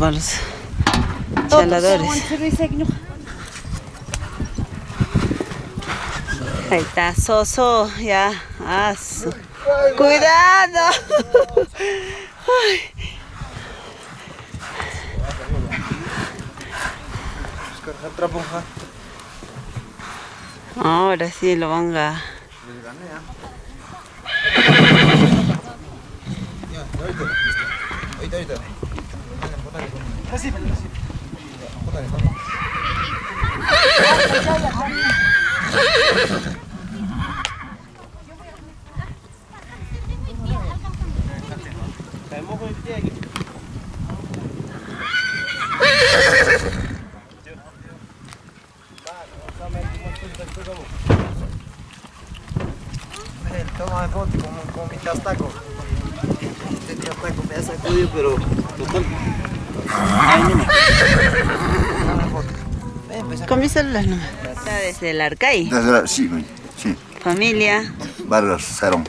para los chaladores. Ahí está, Soso, ya. Su- Cuidado. Ay. Ahora sí lo van a... سيب خذها desde el Arcay. Desde la- sí, sí. Familia. Vargas Cerón.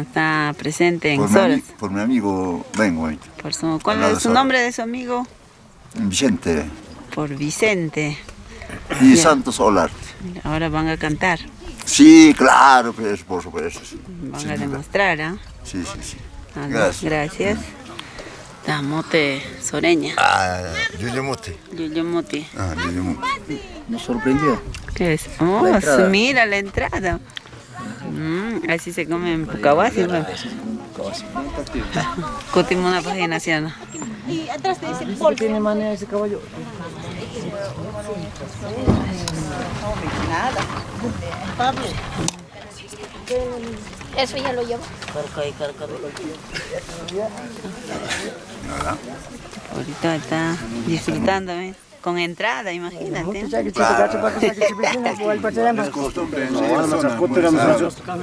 Está, presente en Por mi, por mi amigo vengo. Por su, ¿Cuál es su nombre de su amigo? Vicente Por Vicente. y Ya. Santos Olarte. Ahora van a cantar. Sí, claro, pues, por supuesto. Van a demostrar, ¿ah? Sí, sí, sí. Ah, Gracias. Gracias. Tamote Soreña. Ah, Yuyemote. Yuyemote. Ah, Yuyemote. Me sorprendió. ¿Qué es? Oh, La entrada. mira la entrada. Mm, así se come en Pucahuasi. Cotimos una página ¿sí o no? tiene manera ese caballo? Eso ya lo llevo. Ahorita está disfrutando, ¿eh? Con entrada, imagínate.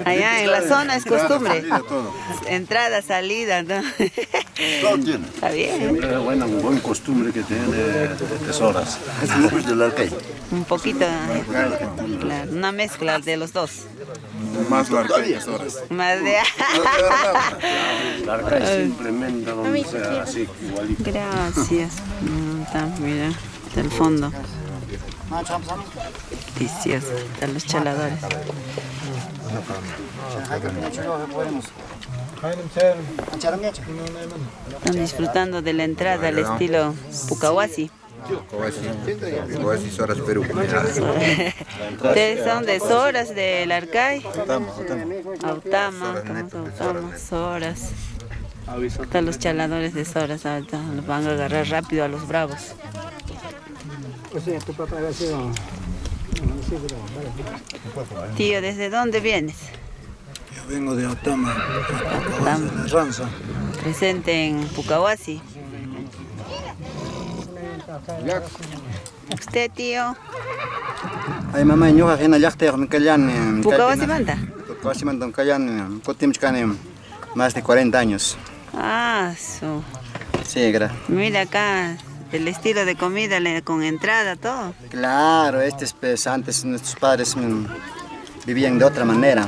Allá en la zona es costumbre. Entrada, salida, ¿no? Todo tiene. Está bien. Una buena, buen costumbre que tiene tesoras. Es del Arcay. Un poquito, eh, claro, una mezcla de los dos. Más larga que tesoras. Más de... La arca es simplemente donde sea así, igualito. Gracias. Mm, está, mira, está el fondo. Delicioso. Están los chaladores. Están disfrutando de la entrada al estilo Pucahuasi. Horas Perú. Ustedes son de Soras, del Arcay. Autama, Autama, Soras. Están los chaladores de Soras, ahorita los van a agarrar rápido a los bravos. Tío, ¿desde dónde vienes? Yo vengo de Otama, Autama. Ranza. Presente en Pucahuasi. ¿Usted, tío? Ay mamá, yo en el yacte, en Callan. ¿Pucahuasi manda? Pucahuasi manda en Callan, Cotimchcan, más de 40 años. Ah, su. Sí, gra. Mira acá, el estilo de comida con entrada, todo. Claro, este es pues, antes nuestros padres mm, vivían de otra manera.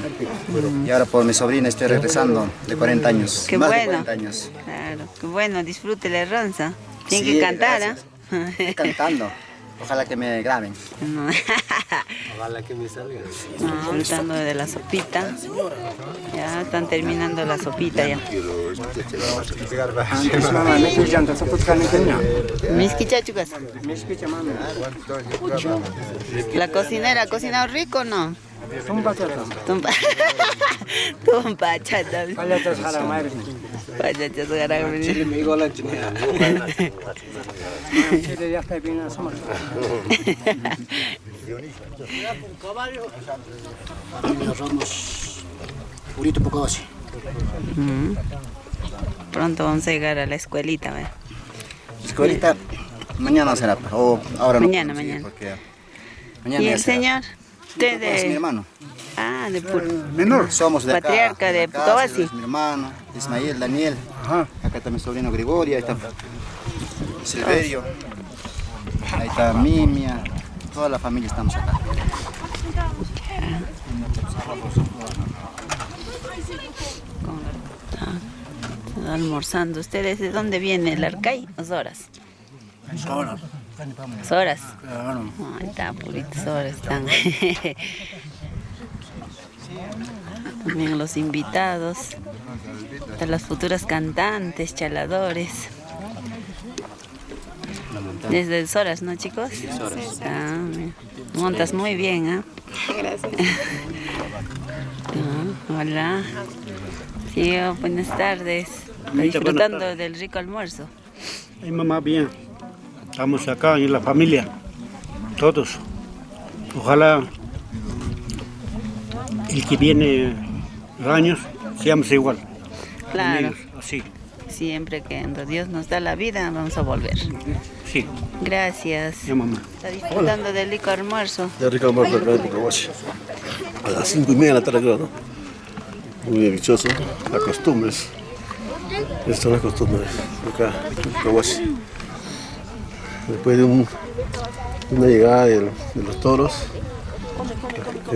Y ahora por mi sobrina estoy regresando de 40 años. Qué más de bueno. 40 años. Claro, qué bueno, disfrute la ranza. Tiene Sí, que cantar, ¿ah? Estoy cantando. Ojalá que me graben. No. No, disfrutando de la sopita. Ya están terminando la sopita ya. Me. Me. La cocinera, ¿ha cocinado rico o no? Tumpa. Tumpa, chata. Mm. Pronto vamos a llegar a la escuelita. Escuelita, mañana será, o ahora no. Mañana, mañana. ¿Y el será. señor? Usted Es mi de... hermano. Ah, de Pur... Menor. Somos de acá. Patriarca de. Es mi hermano, Ismael, Daniel. Acá está mi sobrino Gregorio, ahí está Silverio. Ahí está Mimia. Toda la familia estamos acá. almorzando. ¿Ustedes de dónde viene el Arcay? Soras. Soras. Claro. Ahí está, puritos Soras están. También los invitados, de las futuras cantantes, chaladores. Desde Soras, ¿no chicos? Sí, Soras. Ah, montas muy bien, ¿ah? Gracias. Ah, hola. Sí, oh, buenas tardes. Disfrutando del rico almuerzo. Mi mamá, bien. Estamos acá en la familia, todos. Ojalá el que viene años seamos igual. Claro. Así. Siempre que Dios nos da la vida, vamos a volver. Sí, Gracias. ya mamá. Está disfrutando del rico almuerzo. De rico almuerzo Pucahuasi. A las cinco y media de la tarde, ¿no? Muy dichoso. Las costumbres. Estas son las costumbres acá en Pucahuasi. Después de un- una llegada del- de, los toros,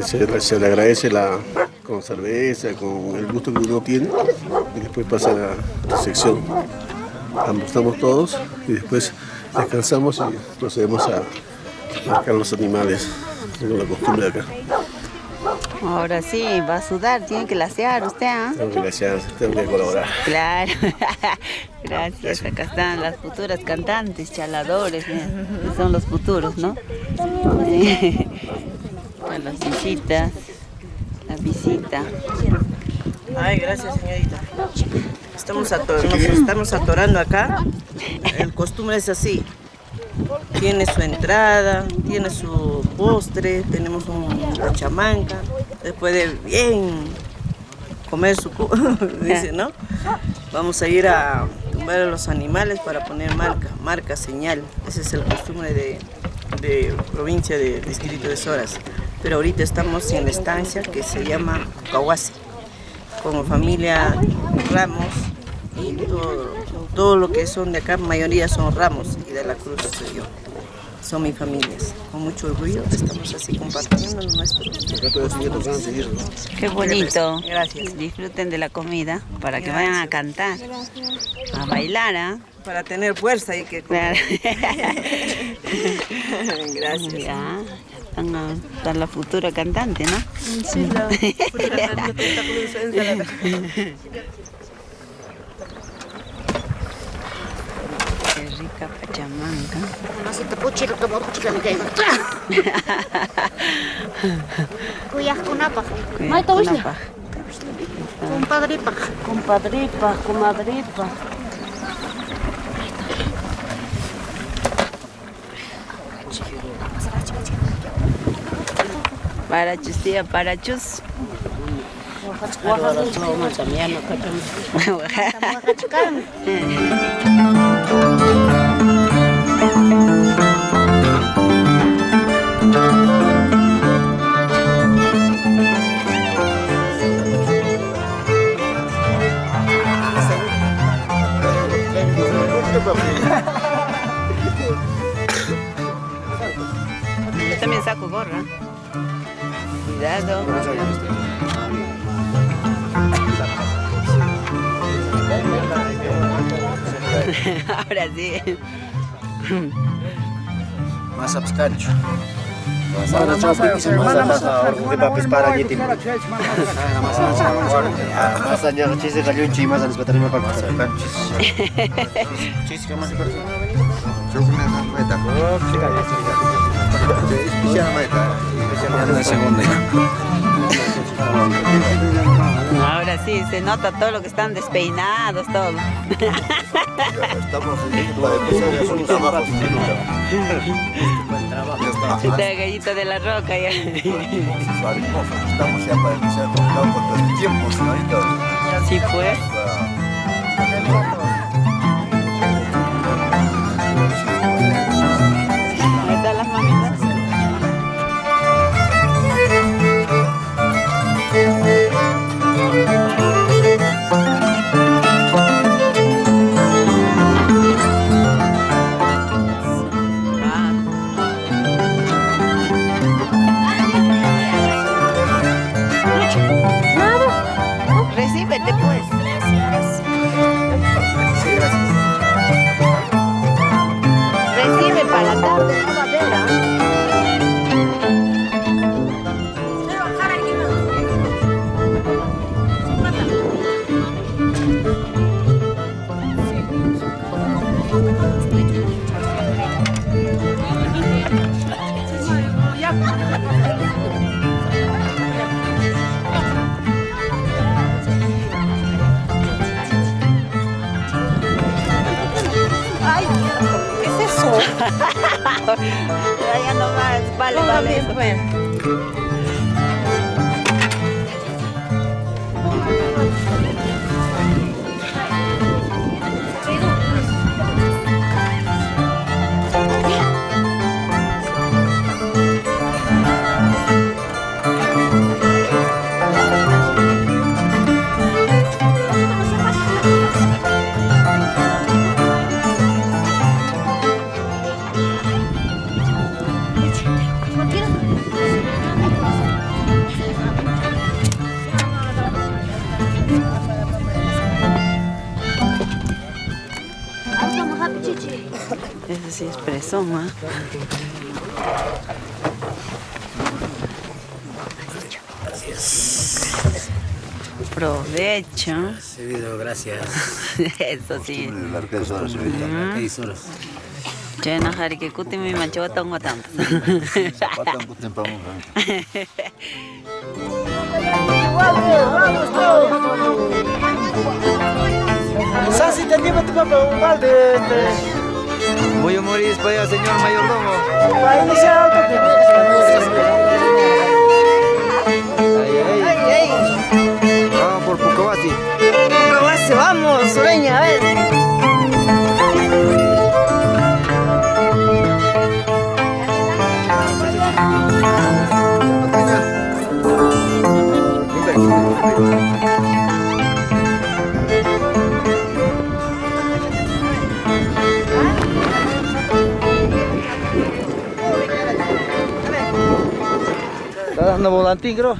se, se le agradece la, con cerveza, con el gusto que uno tiene, y después pasa la recepción. Almorzamos todos y después descansamos y procedemos a marcar los animales, como la costumbre de acá. Ahora sí, va a sudar, tiene que lasear usted, ¿ah? Tengo que, gracias, tengo que colaborar. Claro. Gracias. Acá están las futuras cantantes, chaladores. mira, Son los futuros, ¿no? Las visitas. La visita. Ay, gracias, señorita. Estamos ator- estamos atorando acá. El costumbre es así. Tiene su entrada, tiene su postre, tenemos un chamanca. Después de bien comer su dice, ¿no? Vamos a ir a tumbar a los animales para poner marca, marca, señal. Ese es el costumbre de, de provincia de distrito de Soras. Pero ahorita estamos en la estancia que se llama Kawasi como familia Ramos y todo, todo lo que son de acá, mayoría son Ramos y de la Cruz soy yo. Son mis familias. Con mucho orgullo estamos así compartiendo nuestro. Qué bonito. Gracias. Disfruten de la comida para que vayan a cantar, a bailar, ¿ah? Para tener fuerza y que. Claro. Gracias. Ya, están a- está la futura cantante, ¿no? Sí, la futura candidata May tawis na. Kunapa. Compadre pa. Compadripa, comadripa. Para chus, tía, para chus. saco gorra. Cuidado. Ahora sí. Masa piscancho. Ahora sí, se nota todo lo que están despeinados, todo. Estamos para empezar a hacer un trabajo. Esta gallita de la roca ya. Estamos ya para empezar con todo el tiempo, señorita. Sí, pues. Ahora? Chena hari que kuti mi macho tong watam. Patang kutin pa mo. Sasi, te lleva tu papá un balde. Voy a morir para allá, señor mayordomo. Para iniciar que Ay, ay. Está dando volantín, creo.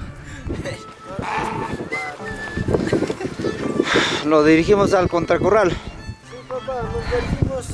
Nos dirigimos al contracorral. papá, nos dirigimos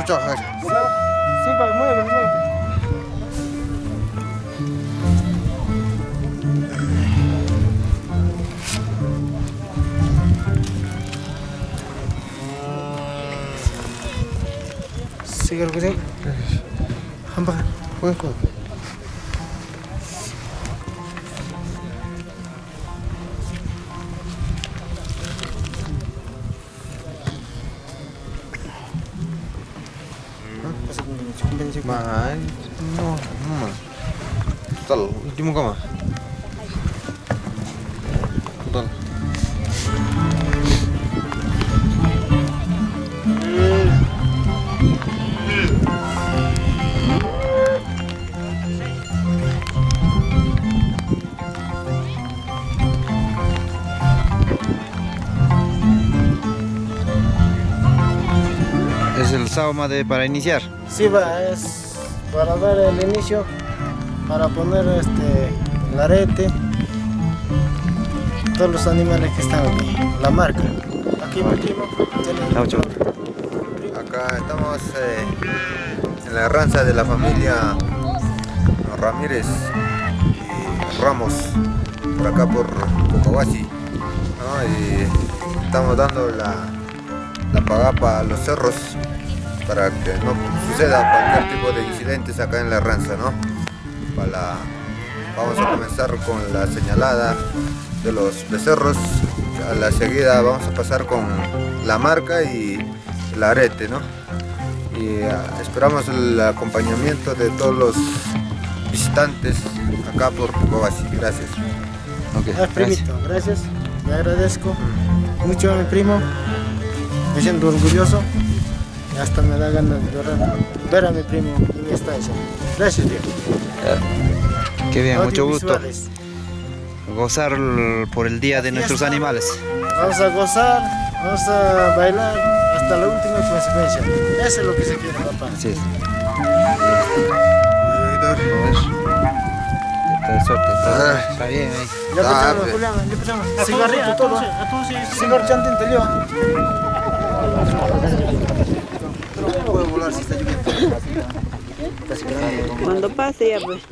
해보자. Sauma de para iniciar. Sí, va, es para dar el inicio, para poner este, el arete, todos los animales que están aquí, la marca. Aquí mi primo Acá estamos eh, en la ranza de la familia Ramírez y Ramos, por acá por Cocohuasi. ¿no? Y estamos dando la, la pagapa a los cerros para que no suceda cualquier tipo de incidentes acá en la ranza. ¿no? Para, vamos a comenzar con la señalada de los becerros. A la seguida vamos a pasar con la marca y el arete, ¿no? Y ah, esperamos el acompañamiento de todos los visitantes acá por Cobasi. Gracias. Ah, primito, gracias, le agradezco mucho a mi primo, me siento orgulloso hasta me da ganas de llorar, ver a mi primo en mi estancia. Gracias, viejo. Qué bien, mucho gusto. Gozar por el Día de nuestros animales. Vamos a gozar, vamos a bailar hasta la última consecuencia. Eso es lo que se quiere, papá. Así es. Está de suerte, está, está bien ahí. Ya Ah, empezamos, pe- Julián, ya empezamos. Cigarrito, todo. Cigarro chantín, te lleva. Cuando pase ya pues.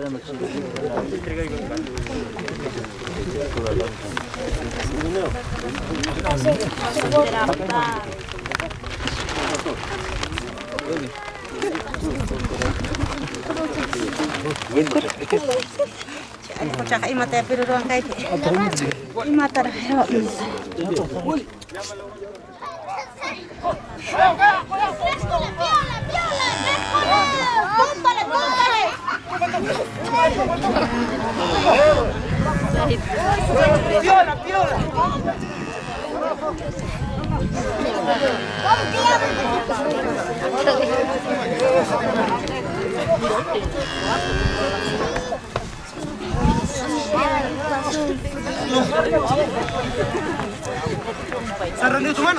¡Piola, piola! San Juan,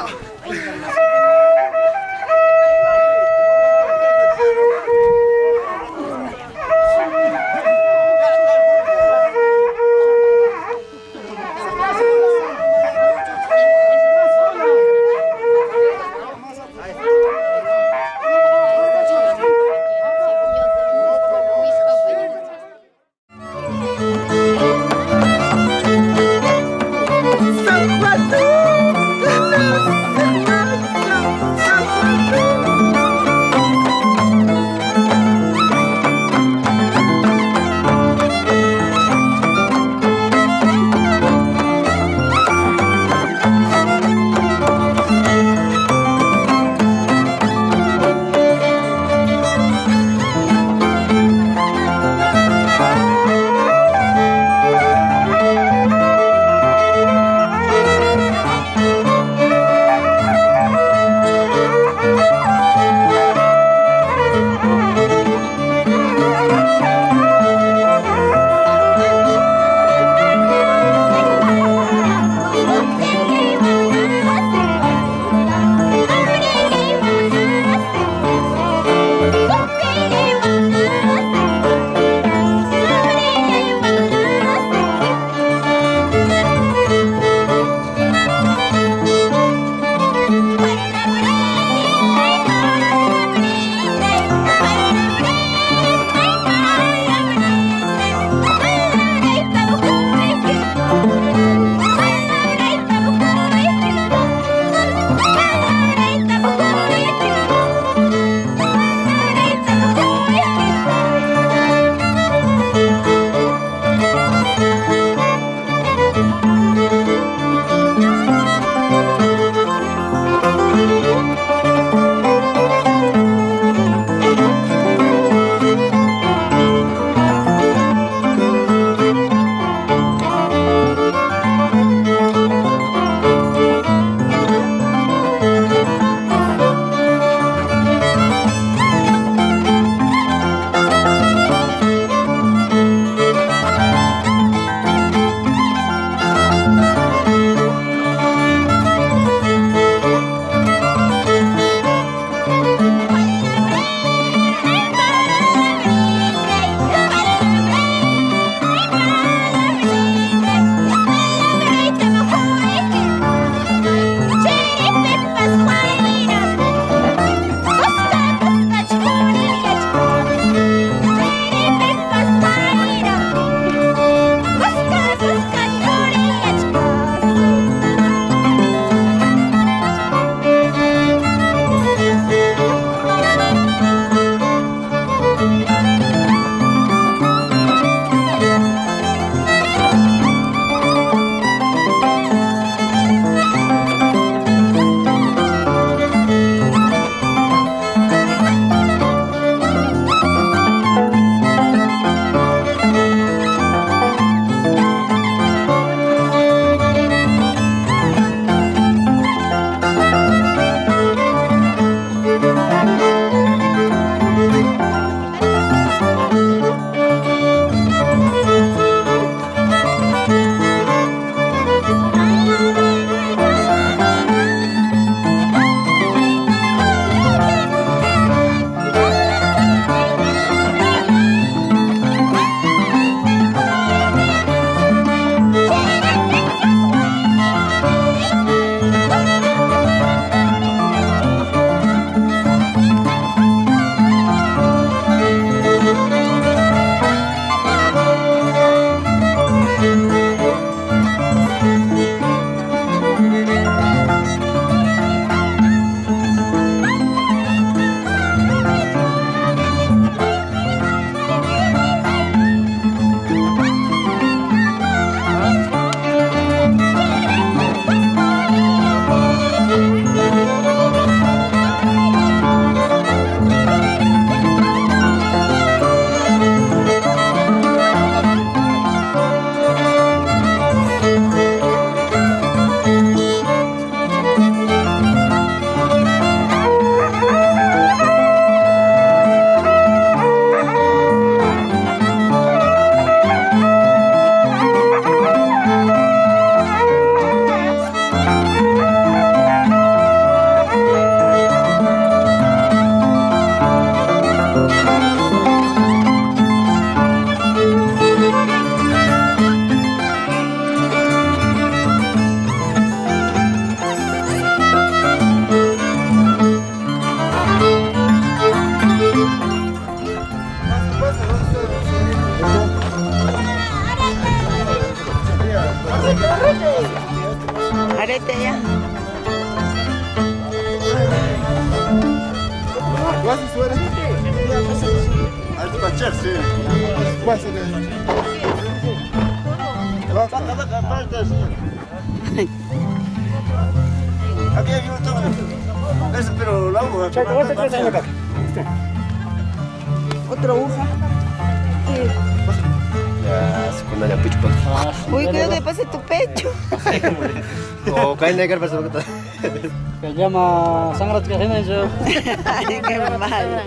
yo. Ay, qué mal.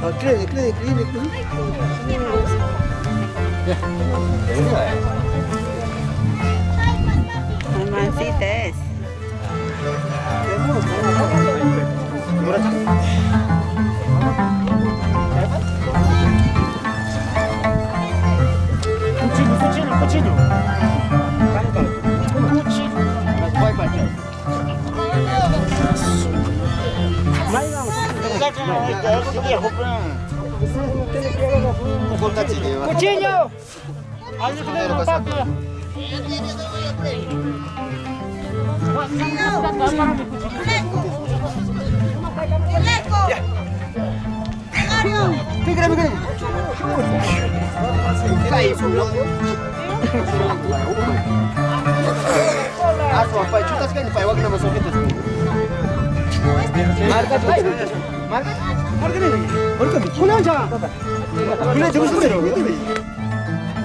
Ah, klinik, klinik, klinik. Mamacita es. Cuchillo. Alguien que le papá. Aku apa cutas kan pa wag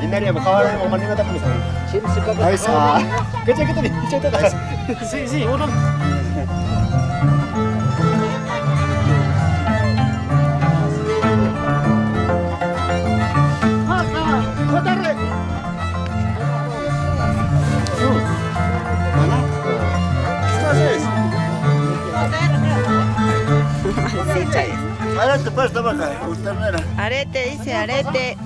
옛날에 뭐 가을에 뭐 많이 나다 보면서 재밌을 것 같 아. 아이 스. 그때 그때 미쳤 다. 시 시. Ahora te vaca, ternera. Arete, dice arete.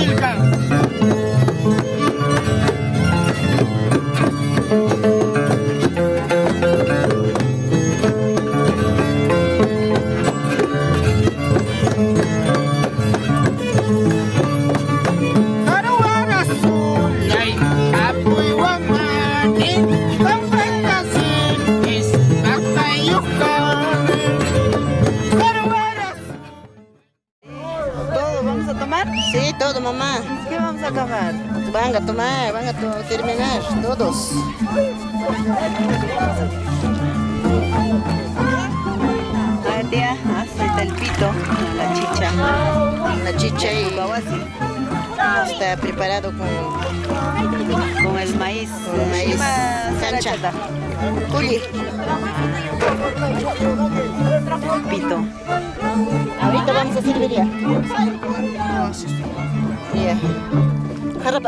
いい。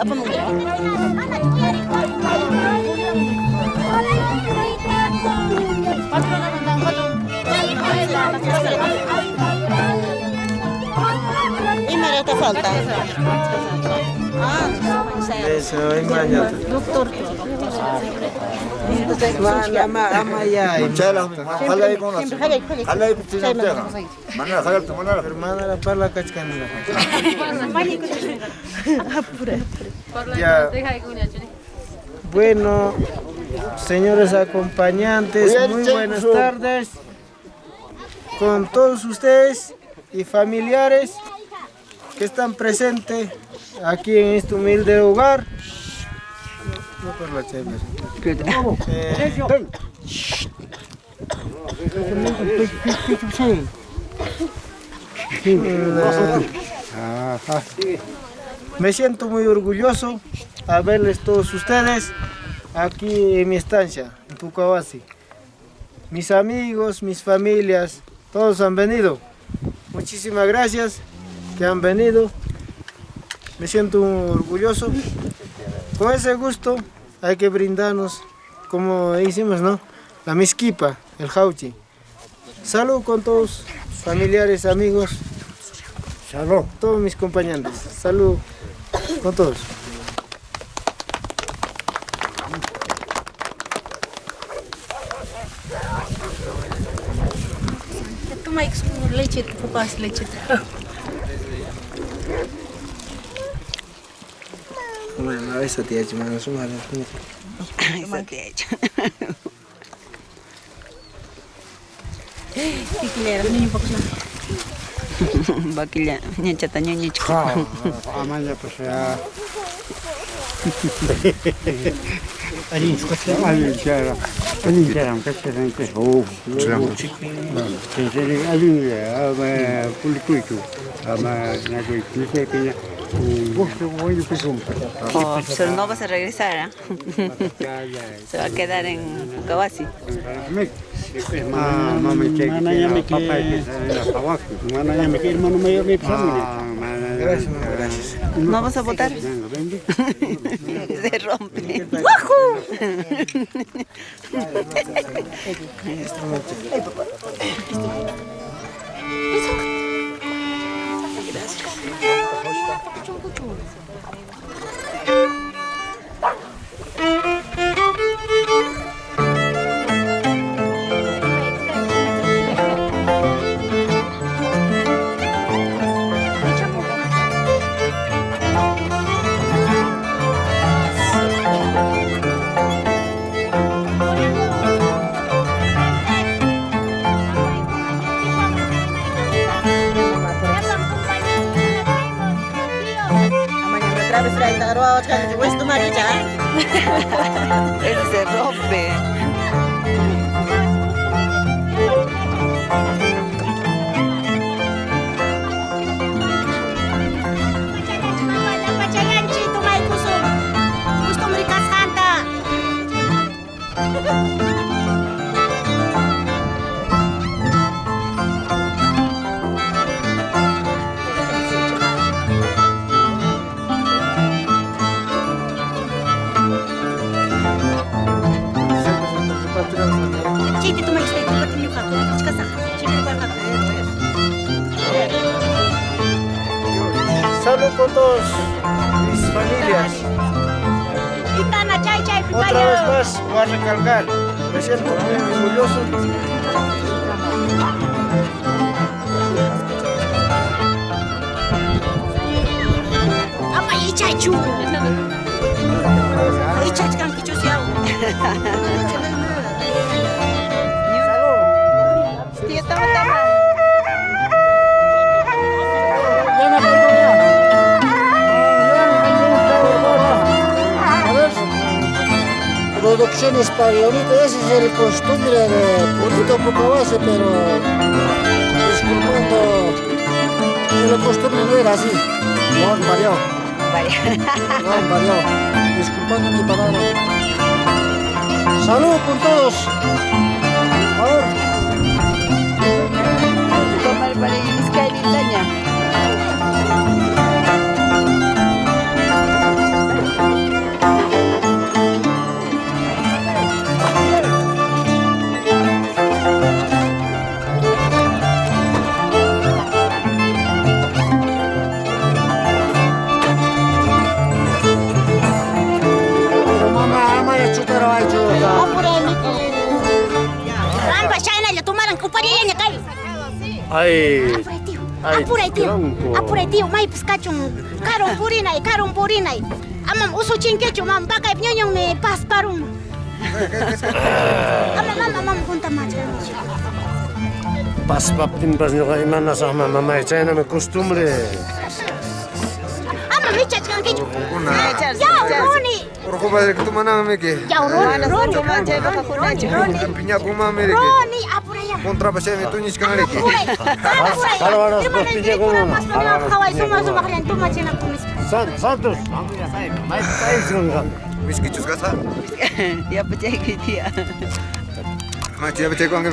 tapando. ¿Y me te falta? Eso, imagínate. Doctor. Mamá, mamá, ya. Mucha de la. Habla ahí con la. Habla ahí con. Hermana, la parla, cachcanera. Apura. Bueno, señores acompañantes, muy buenas tardes con todos ustedes y familiares que están presentes aquí en este humilde hogar. No por la Me siento muy orgulloso a verles todos ustedes aquí en mi estancia, en Pucawasi. Mis amigos, mis familias, todos han venido. Muchísimas gracias que han venido. Me siento orgulloso. Con ese gusto hay que brindarnos, como hicimos, ¿no? La misquipa, el jauchi. Salud con todos, familiares, amigos. Salud. Todos mis compañeros. Salud con todos. Toma leche, papás, leche. Bueno, eso te ha hecho, mano, su madre. Eso te ha hecho. Tikilera, niño un poco Bakila, ñachata ñañachka. Amaya pues ya. Alin skocha. Alin chara. Alin ya, ama kulikuitu. Pues. Oh, pero no vas a regresar, ¿ah? Se va a quedar en Kawasi. Ah, Ah, mana. Gracias, gracias. ¿No vas a votar? Se rompe. Mañana Thank you. Trae taroa, otra vez, pues, tu maricha. Salud con todos mis familias. Otra vez más voy a recalcar. Me siento muy orgulloso. Apa ichay chu? Ichay Producciones pariolita, ese es el costumbre de Purito Pucabase, pero disculpando que la costumbre no era así. No, varió, Vaya. no, varió. Disculpando mi palabra. Salud con todos. Por favor. apurei tio, apurei tio, mai piskachun, karung purinai, karung purinai. Amam usuchinkechu, mam bakay me pas parum. Amam, amam, amam, kunta pas papin pas ñuqa imana saqma nama chaynami costumbre. Amam ichachkankichu. Ya, runi. Urqupa, tu manamamiki. Ya, Roni, Roni. Roni, Roni. Roni, Roni. runi, kontrabasnya itu nih sekarang lagi. Kalau ada sepertinya gue mau. Kawai semua macam apa cekong kan?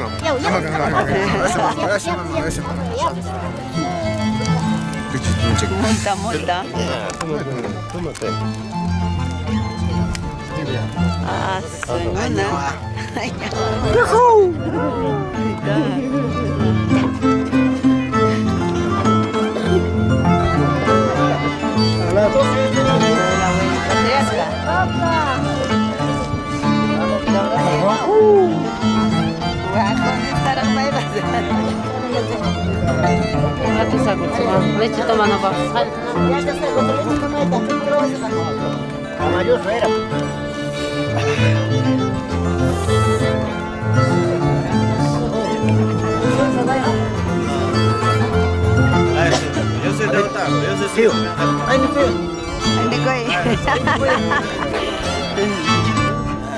Ya, Ah. Tahu. Ya te saco, te saco, te saco, te saco, te saco, te saco, te saco, te saco, te saco, te saco, te va. Ya está, con leche toma esta, pero vas a Tamayoso era. Yo soy de Otago, yo soy tío. Ay, no puedo.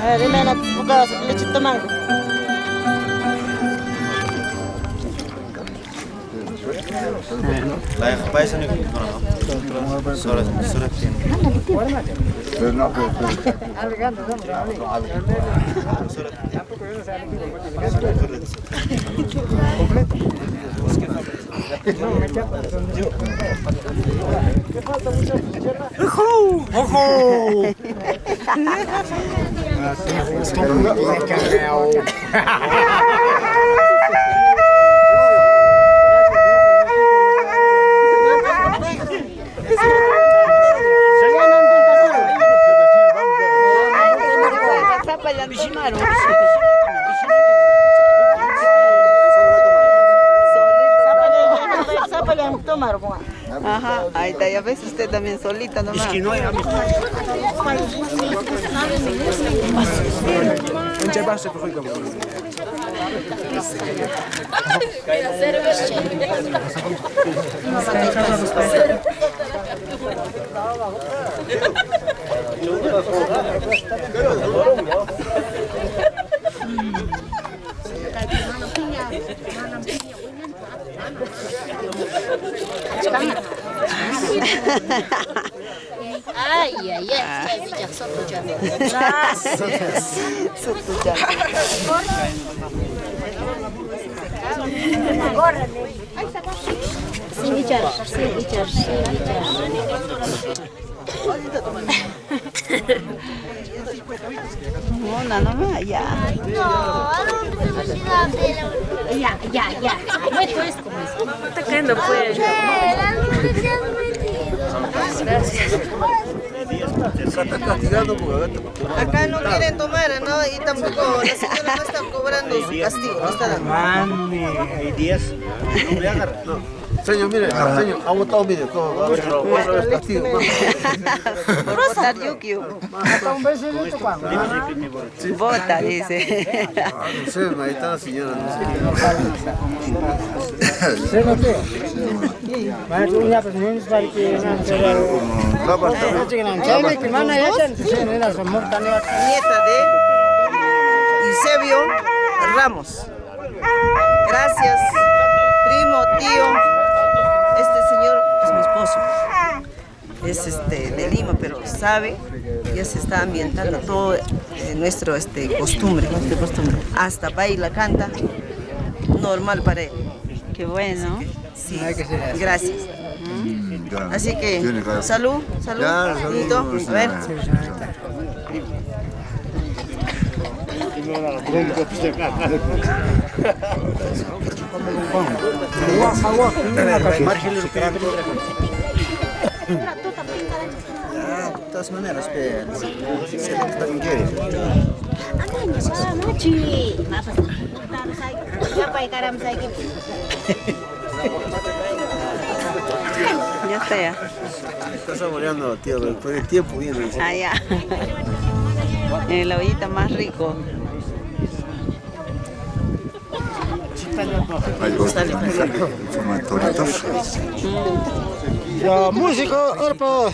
Ah, dime la boca, leche tomando. La paisa ni no no. Hoho! Lekker wel. Usted también solita nomás. Es que no hay Ay, ay, ay. Soto jam. Sini jar, sini jar, sini jar. Una nomás, ya. No, Ya, ya, ya. Esto es como. Está cayendo pues. Porque Acá no quieren tomar, ¿no? Y tampoco la señora no está cobrando su castigo, no está dando. Mami, hay 10. No me agarra. No. Señor, mire, señor, ha votado, mire, todo, votar Yukio. Hasta un beso tu pan. Vota, dice. No sé, ahí está la señora. No sé. Se notó. Maestro, pues es para que no Nieta de Eusebio Ramos. Gracias, primo, tío. Es este, de Lima, pero sabe, ya se está ambientando todo eh, nuestro este, costumbre. costumbre. Hasta baila, canta, normal para él. Qué bueno. Sí, gracias. Así que, salud, salud, a ver. De todas maneras, que se saya gitu? Ya está ya. Está saboreando, tío, después de tiempo viene. Ah, ya. En la ollita más rico. Ya, músico, orpo.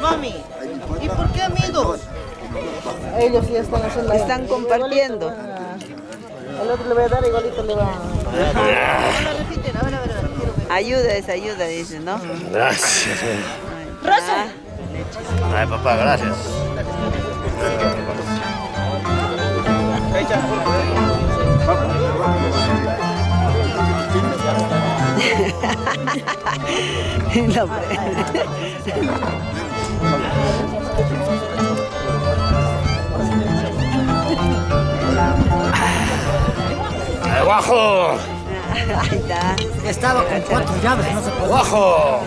Mami, ¿y por qué amigos? Ellos ya están haciendo. Están compartiendo. El otro le voy a dar igualito le va a... Ayuda es ayuda, dice, ¿no? Gracias. Rosa. Ay, papá, gracias. No, hombre. ¡Eh, ¡Guajo! Ahí está. Estaba con cuatro llaves, no se puede. ¡Guajo!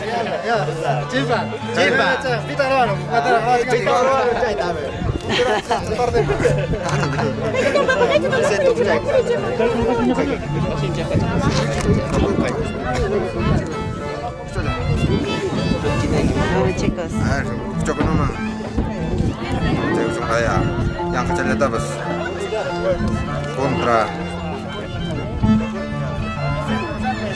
Chimpa, chimpa. Pita hermano, pita Vamos chicos. Yang kecil itu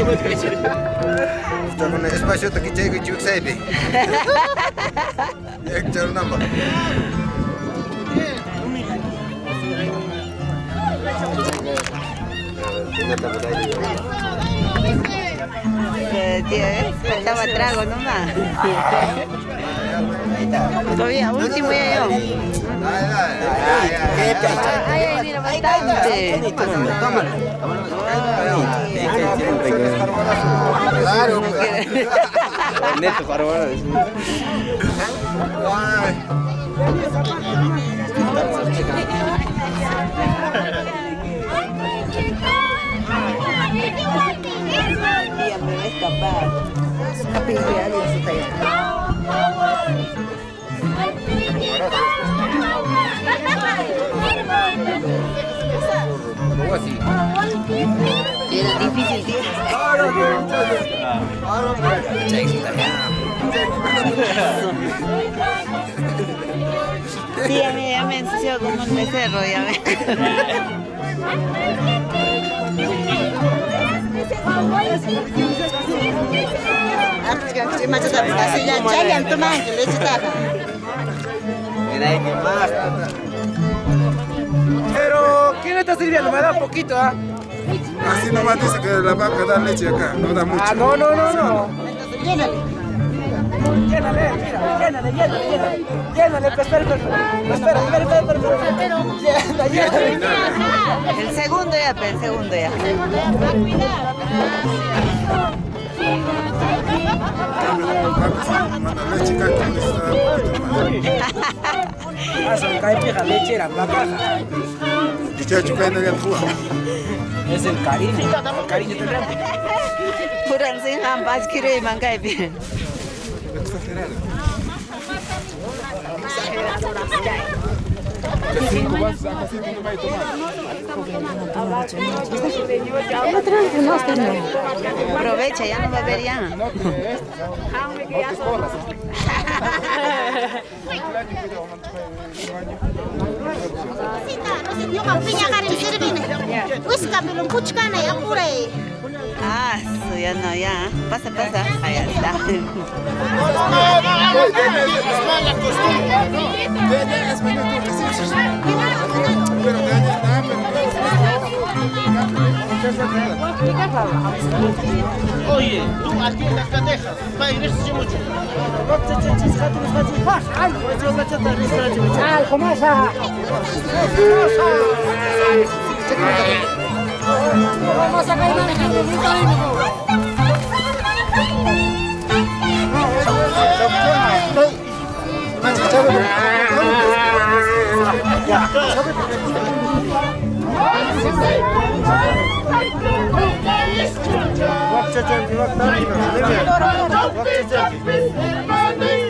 nama. Eh, Tío, ¿eh? Faltaba trago nomás. Todavía, último ya yo. Ay, ay, mira, bastante. Claro. Neto, para ahora. Tía, me a. Era difícil, tío. Sí, ya me, ya me ensució como un becerro, ya me. Pero, ¿quién le está sirviendo? Me da poquito, ¿ah? Así nomás dice que la vaca da leche acá, no da mucho. Ah, no, no, no, no. Llénale. Llénale, mira, llénale, llénale, llénale. Llénale, espera, espera, espera. Espera, espera, espera, espera. Llénale, llénale. El segundo ya, el segundo ya. Manda leche acá, que necesita un poquito más. Ah, son caipira, lechera, vaca. Chichacho, cae en el tua. El kiri mangkai pi. Aprovecha, ya no va a ver ya. Yung pinya ka rin sirvin. Wis ka belum puchkana ya pure. Ah, estudiando allá. Pasa, pasa. Allá está. Oye, tú aquí en las catejas, va a ir mucho. ¡Ay, comienza! ¡Ay, comienza! Masakay na rin. Masakay na Bakça çevir, bak ne yapıyorsun? Bakça çevir.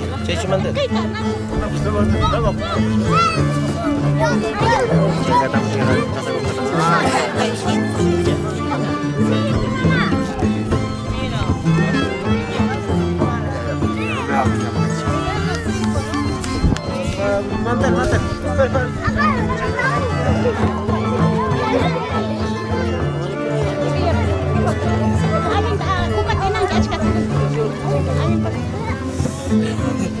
대시면 돼. 제가 남편이랑 가서 만들 만들 빨리 빨리 아니 나 고가 대난 자식 같은 아니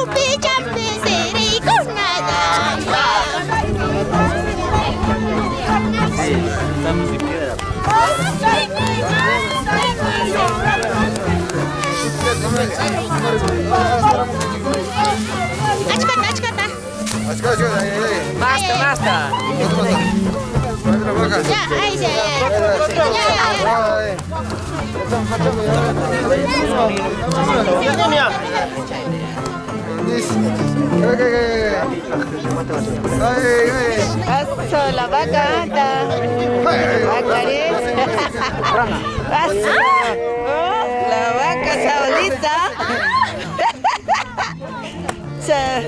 Achkata, achkata. Basta, basta. Ya. Ya, ya. Paso la vaca anda. Paso. Saya.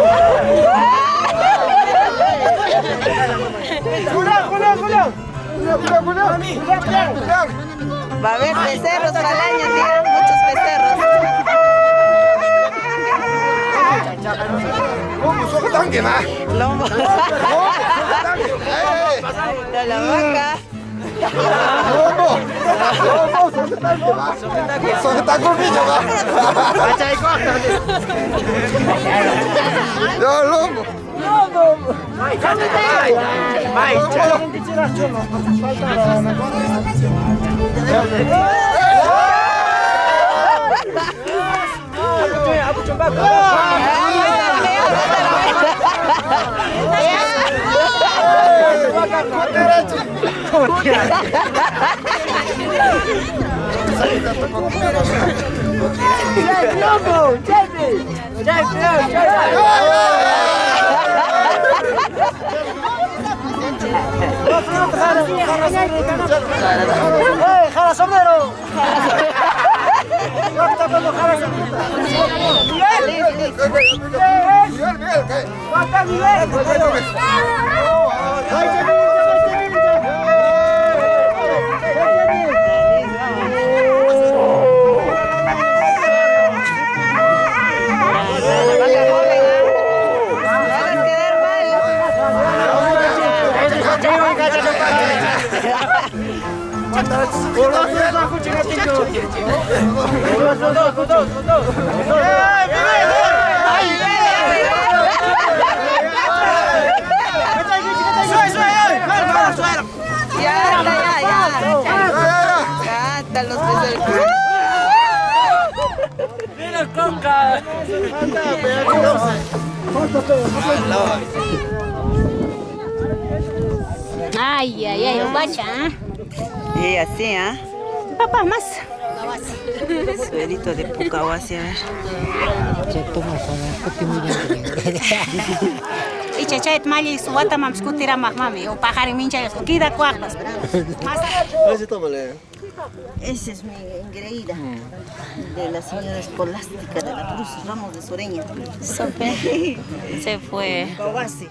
Woo! Va a haber becerros para el año, tío. Muchos becerros. Lomo. De la vaca. Ya, lomo. ¡Eh, jala sombrero! ¡No está cuando jala sombrero! ¡Miguel! Miguel, Miguel, ¿qué? ¡Falta Miguel! Ya, está, ya, ya. Ya, están los becerros. ¡Mira, conca! Ay, ay, ay, guacha. Y así, ¿ah? papá, más. Suerito de Pucahuasi, a ver. Y chachait mali suwata mam skutira mak mami. O pajari mincha. Kida cuartas. Ese tómale. Esa es mi engreída de la señora escolástica de la Cruz Ramos de Soreña. Sope. Se fue. Pucahuasi.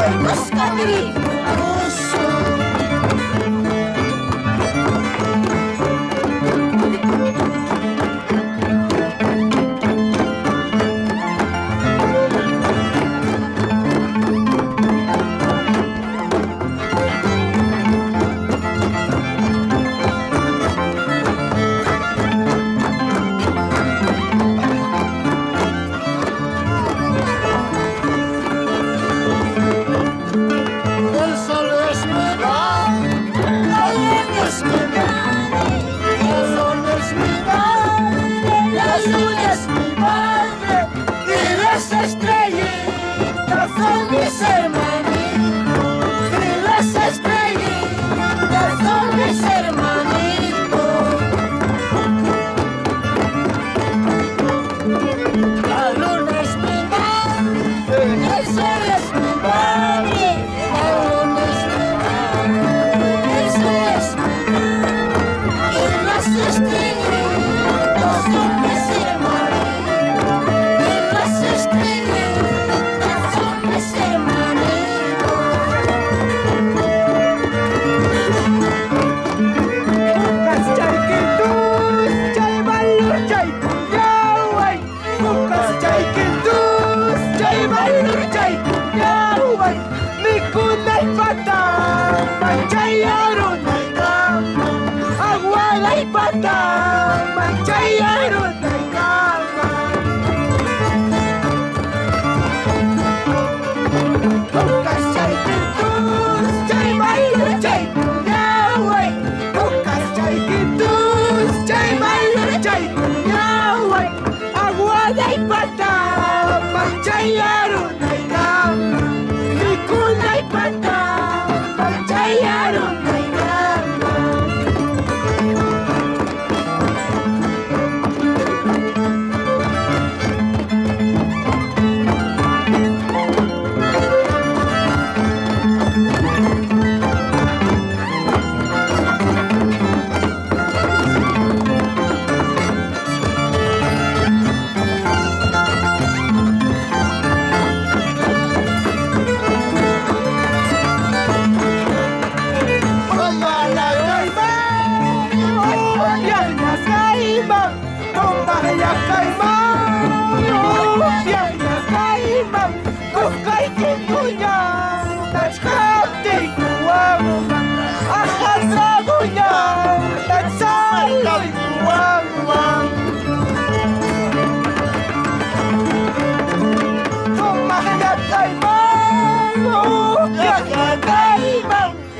Поскорей!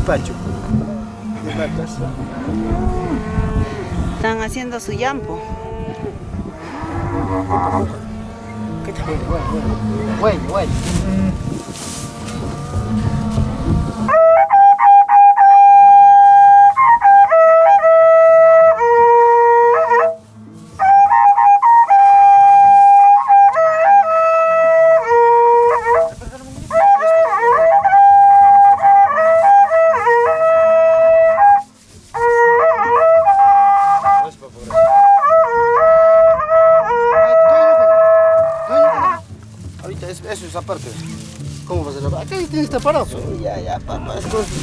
despacho de. Están haciendo su yampo. ¿Qué te Güey, güey. Ahorita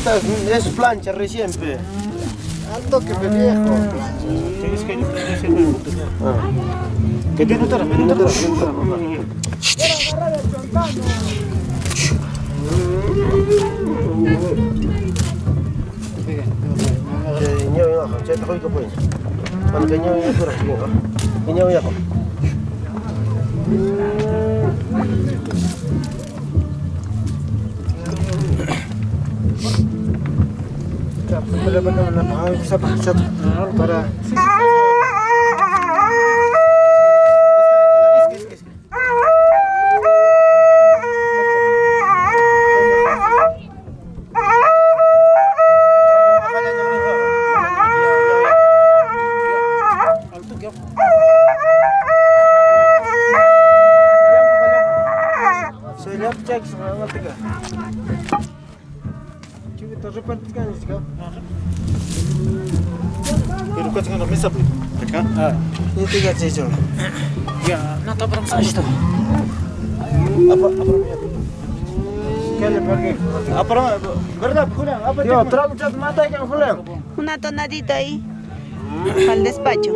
Es plancha recién, pe. Al toque, pe viejo. Tienes que Que ñawi nga xam cete xoy ko poñ man ka benar-benar harus bisa bahasa para terang cat mata yang pulang. Una tonadita ahí. Al despacho.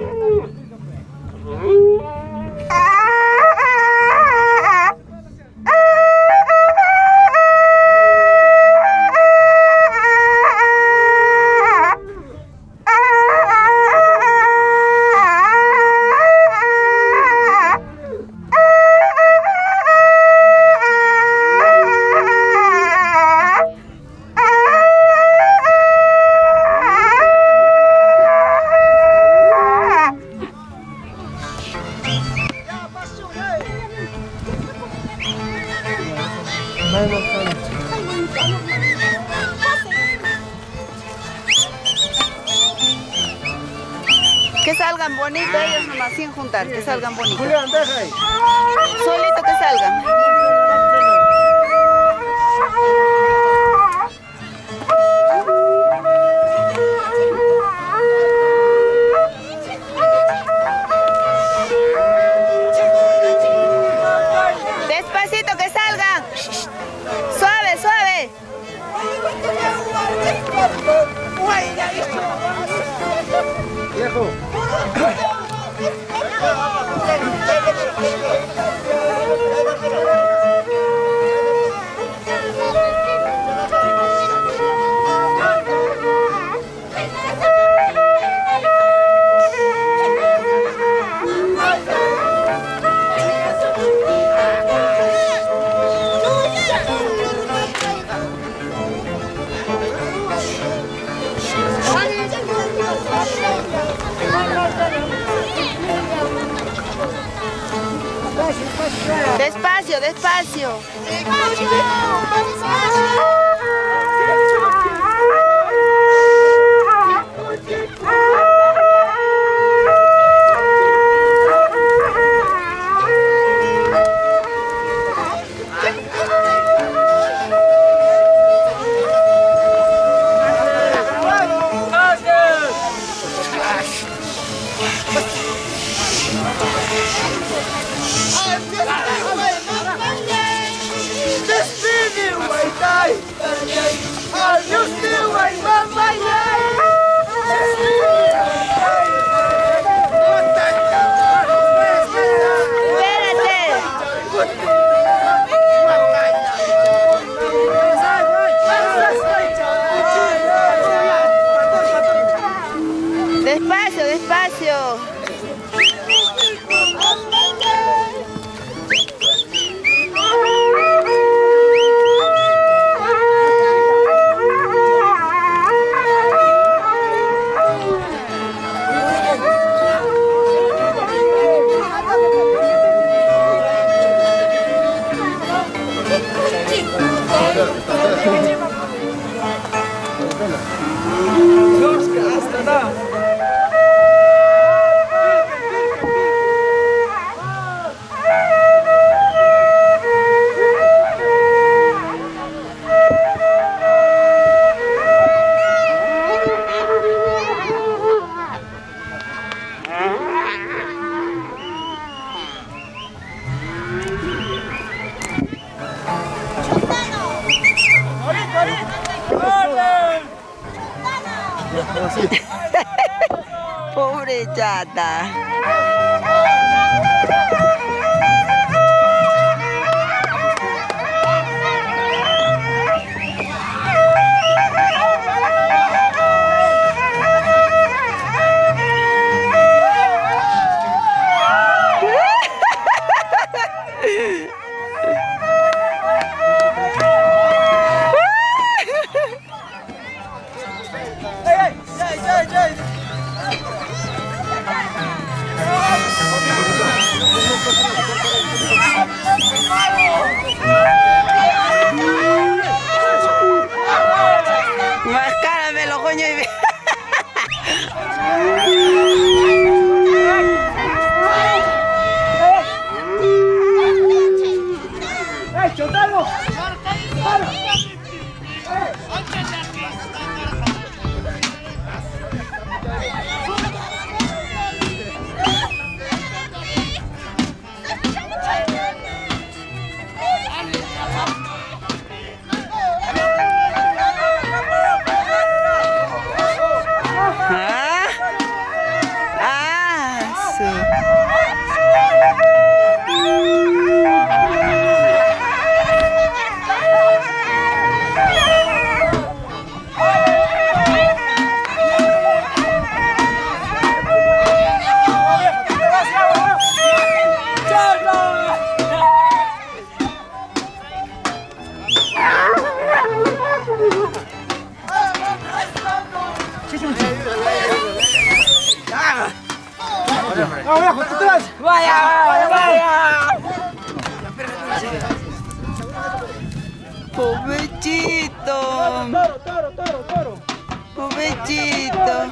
Toro, toro, toro, toro. Pobrecito.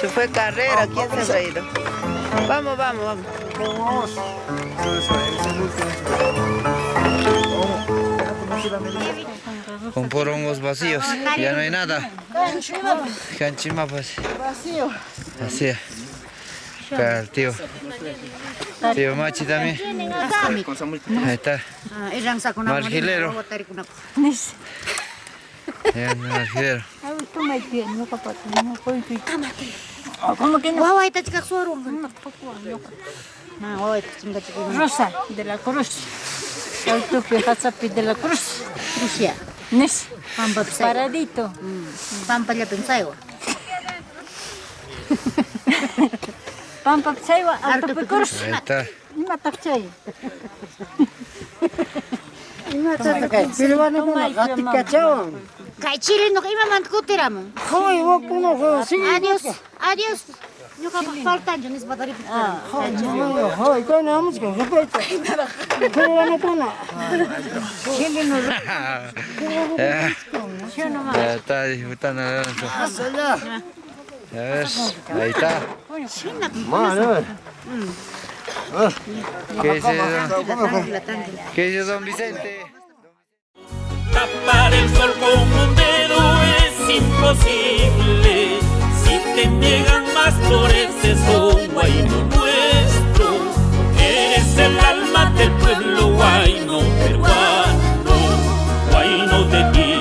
Se fue carrera, ¿quién se ha ido? Vamos, vamos, vamos. Con porongos vacíos, ya no hay nada. Canchimapas. Vacío. Así es. Acá el tío. Tío Machi también. Ahí está. Margilero. É, me laveira. Eu estou mais bem, meu capotinho. Ah, matei. Como que não? Uau, aí tá de caçouro. Rosa, de la cruz. Eu estou de la cruz. Cruz ya. Nis. Paradito. Pampa ya pensai, ó. Pampa pensai, ó. Alto Mata pensai. Mata pensai. Silvana, como? Gatica, chao. Chile no ima man kutiramo. Hoy, wakuno, Adiós. Adiós. Yo ka falta yo nis batari. Hoy, kaya naman siya. Kapita. Kaya na po na. Chile no. Ya. Ya está disfrutando. A ver, ahí está. ¿Qué dice don, ¿Qué dice don Vicente? Tapar el sol con un dedo es imposible. Si te niegan más flores, es un guayno nuestro. Eres el alma del pueblo guayno peruano, guayno de ti.